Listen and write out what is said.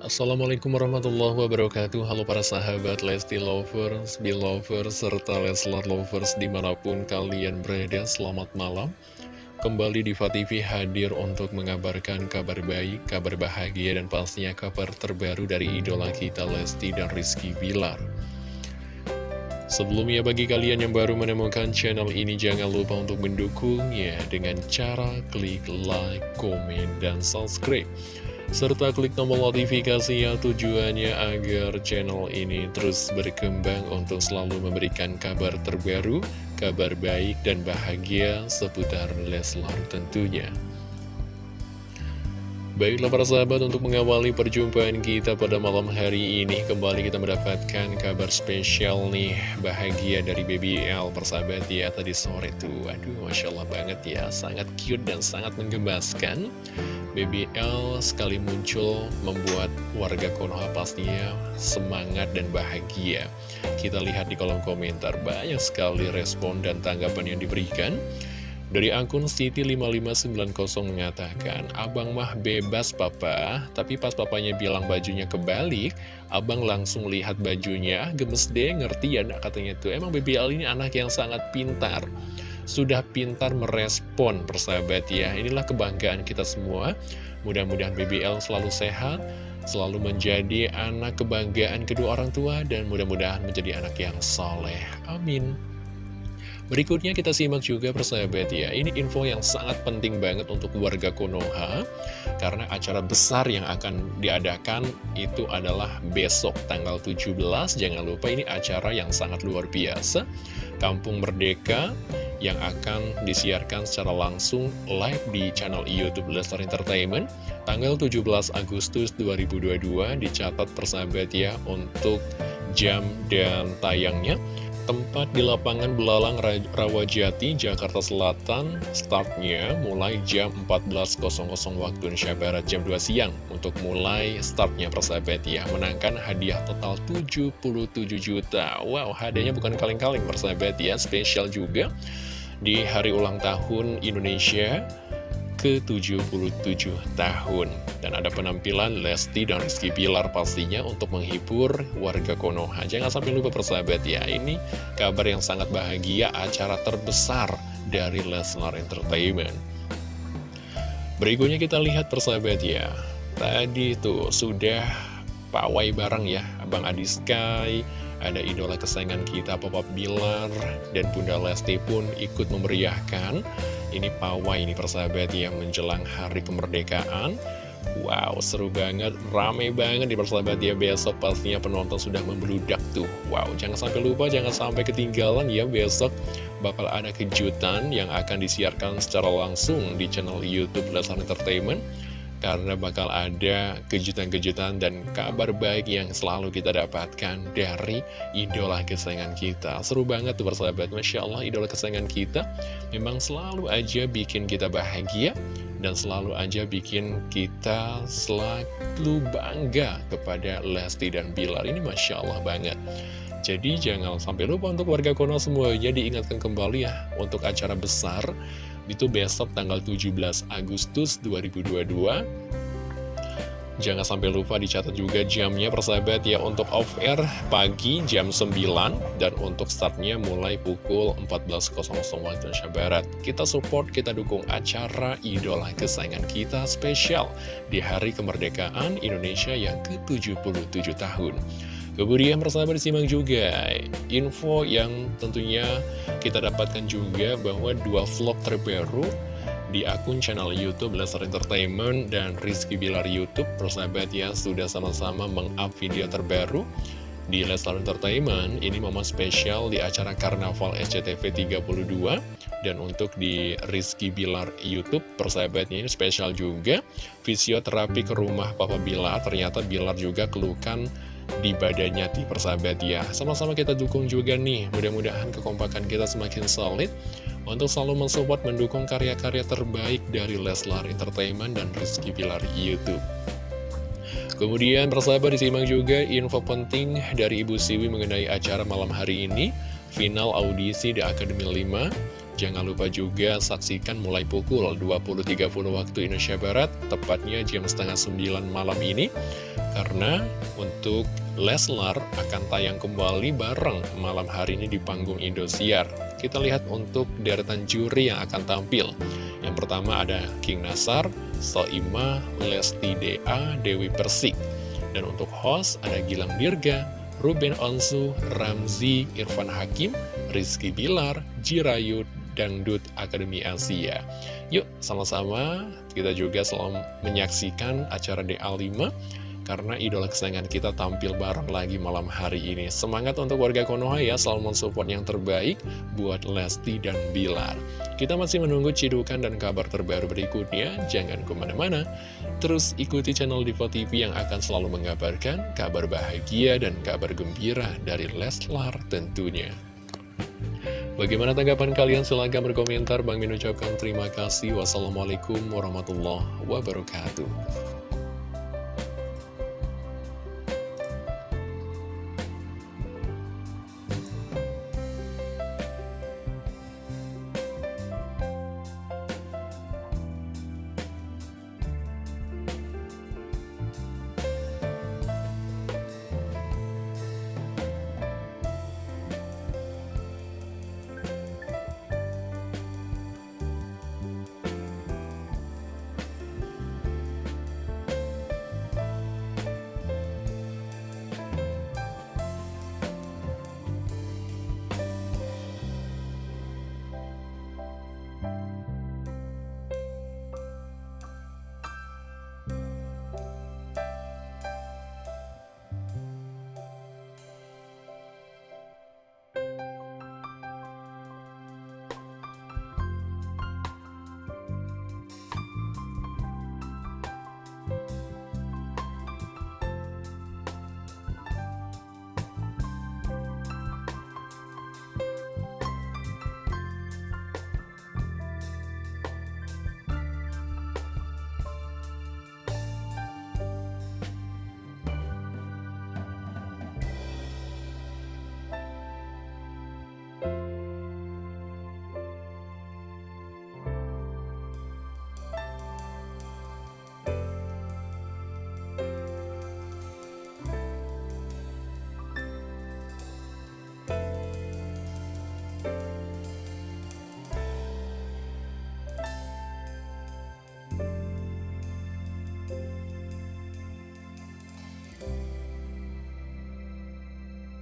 Assalamualaikum warahmatullahi wabarakatuh. Halo para sahabat Lesti Lovers, Belovers, serta Leslar Lovers di mana pun kalian berada Selamat malam. Kembali di TV hadir untuk mengabarkan kabar baik, kabar bahagia dan pastinya kabar terbaru dari idola kita Lesti dan Rizky Bilar. Sebelumnya bagi kalian yang baru menemukan channel ini jangan lupa untuk mendukungnya dengan cara klik like, komen, dan subscribe serta klik tombol notifikasi yang tujuannya agar channel ini terus berkembang untuk selalu memberikan kabar terbaru, kabar baik dan bahagia seputar Leslar tentunya. Baiklah para sahabat untuk mengawali perjumpaan kita pada malam hari ini Kembali kita mendapatkan kabar spesial nih Bahagia dari BBL persahabat ya tadi sore tuh. Aduh Masya Allah banget ya Sangat cute dan sangat menggemaskan. BBL sekali muncul membuat warga Konoha pastinya semangat dan bahagia. Kita lihat di kolom komentar banyak sekali respon dan tanggapan yang diberikan dari akun Siti5590 mengatakan, Abang mah bebas papa, tapi pas papanya bilang bajunya kebalik, abang langsung lihat bajunya, gemes deh, ngerti ya katanya tuh. Emang BBL ini anak yang sangat pintar. Sudah pintar merespon persahabat ya, inilah kebanggaan kita semua. Mudah-mudahan BBL selalu sehat, selalu menjadi anak kebanggaan kedua orang tua, dan mudah-mudahan menjadi anak yang soleh. Amin. Berikutnya kita simak juga persahabat ya Ini info yang sangat penting banget untuk warga Konoha Karena acara besar yang akan diadakan itu adalah besok tanggal 17 Jangan lupa ini acara yang sangat luar biasa. Kampung Merdeka yang akan disiarkan secara langsung live di channel Youtube Lestar Entertainment. Tanggal 17 Agustus 2022 dicatat persahabat ya untuk jam dan tayangnya Tempat di lapangan Belalang Rawajati, Jakarta Selatan, startnya mulai jam 14.00 waktu Indonesia Barat jam 2 siang. Untuk mulai startnya persahabat ya, menangkan hadiah total 77 juta. Wow, hadiahnya bukan kaleng-kaleng persahabat ya, spesial juga. Di hari ulang tahun Indonesia ke-77 tahun. Dan ada penampilan Lesti dan Rizky Bilar pastinya untuk menghibur warga Konoha. Jangan sampai lupa persahabat ya Ini kabar yang sangat bahagia acara terbesar dari Lesnar Entertainment. Berikutnya kita lihat persahabat ya. Tadi tuh sudah pawai bareng ya Abang Adi Sky ada idola kesayangan kita Papa Bilar dan Bunda Lesti pun ikut memeriahkan. Ini pawai ini persahabat yang menjelang hari kemerdekaan. Wow, seru banget, rame banget di persahabat ya. Besok pastinya penonton sudah membludak tuh. Wow, jangan sampai lupa, jangan sampai ketinggalan ya Besok. Bakal ada kejutan yang akan disiarkan secara langsung di channel Youtube Leslar Entertainment karena bakal ada kejutan-kejutan dan kabar baik yang selalu kita dapatkan dari idola kesayangan kita. Seru banget tuh persahabat, Masya Allah idola kesayangan kita memang selalu aja bikin kita bahagia dan selalu aja bikin kita selalu bangga kepada Lesti dan Bilar. Ini Masya Allah banget. Jadi jangan sampai lupa untuk warga Kono semuanya diingatkan kembali ya untuk acara besar itu besok tanggal 17 Agustus 2022 Jangan sampai lupa dicatat juga jamnya persahabat ya Untuk off air pagi jam 9 Dan untuk startnya mulai pukul 14.00 waktu Indonesia Barat. Kita support, kita dukung acara idola kesayangan kita spesial Di hari kemerdekaan Indonesia yang ke-77 tahun Kemudian persahabat disimak juga info yang tentunya kita dapatkan juga bahwa dua vlog terbaru di akun channel Youtube Lesnar Entertainment dan Rizky Bilar Youtube persahabat ya sudah sama-sama meng-up video terbaru di Lesnar Entertainment. Ini momen spesial di acara Karnaval SCTV 32 dan untuk di Rizky Bilar Youtube persahabatnya ini spesial juga. Fisioterapi ke rumah Papa Bilar ternyata Bilar juga kelukan di badannya di persahabat ya Sama-sama kita dukung juga nih. Mudah-mudahan kekompakan kita semakin solid Untuk selalu mensupport mendukung karya-karya terbaik dari Leslar Entertainment dan Rizky Pilar Youtube. Kemudian persahabat disimak juga info penting dari Ibu Siwi mengenai acara malam hari ini. Final audisi di Akademi 5 Jangan lupa juga saksikan mulai pukul 20.30 waktu Indonesia Barat, tepatnya jam setengah 9 malam ini. Karena untuk Leslar akan tayang kembali bareng malam hari ini di panggung Indosiar. Kita lihat untuk deretan juri yang akan tampil. Yang pertama ada King Nasar, Soima, Lesti DA, Dewi Persik. Dan untuk host ada Gilang Dirga, Ruben Onsu, Ramzi, Irfan Hakim, Rizky Bilar, Jirayut, Dangdut Akademi Asia. Yuk, sama-sama kita juga selalu menyaksikan acara DA5 karena idola kesayangan kita tampil bareng lagi malam hari ini. Semangat untuk warga Konoha ya, selalu mensupport yang terbaik buat Lesti dan Bilar. Kita masih menunggu cidukan dan kabar terbaru berikutnya, jangan ke mana-mana. Terus ikuti channel Diva TV yang akan selalu mengabarkan kabar bahagia dan kabar gembira dari Leslar tentunya. Bagaimana tanggapan kalian? Silahkan berkomentar. Bang Min ucapkan terima kasih. Wassalamualaikum warahmatullahi wabarakatuh.